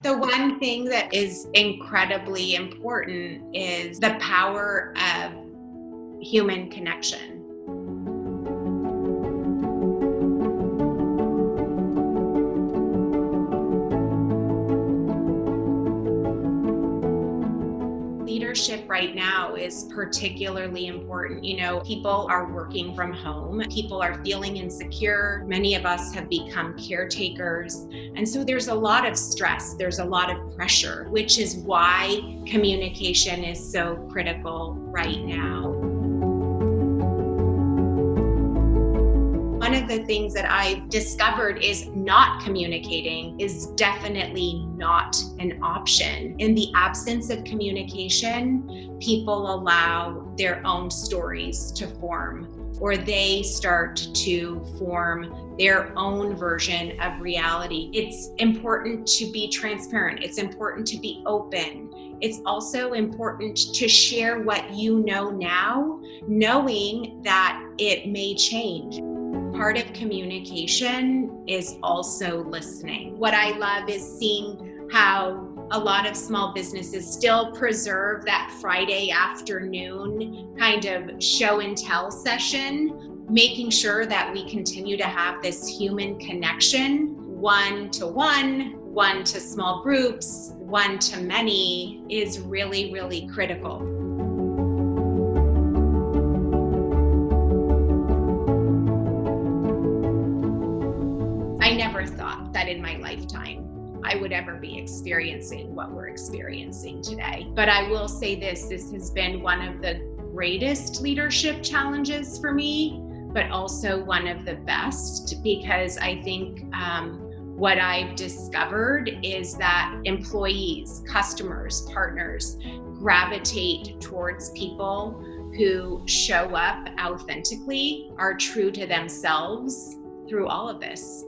The one thing that is incredibly important is the power of human connection. Leadership right now is particularly important. You know, people are working from home, people are feeling insecure. Many of us have become caretakers. And so there's a lot of stress, there's a lot of pressure, which is why communication is so critical right now. The things that I've discovered is not communicating is definitely not an option. In the absence of communication, people allow their own stories to form or they start to form their own version of reality. It's important to be transparent. It's important to be open. It's also important to share what you know now, knowing that it may change part of communication is also listening. What I love is seeing how a lot of small businesses still preserve that Friday afternoon kind of show and tell session, making sure that we continue to have this human connection, one to one, one to small groups, one to many, is really, really critical. I never thought that in my lifetime I would ever be experiencing what we're experiencing today. But I will say this this has been one of the greatest leadership challenges for me, but also one of the best because I think um, what I've discovered is that employees, customers, partners gravitate towards people who show up authentically, are true to themselves through all of this.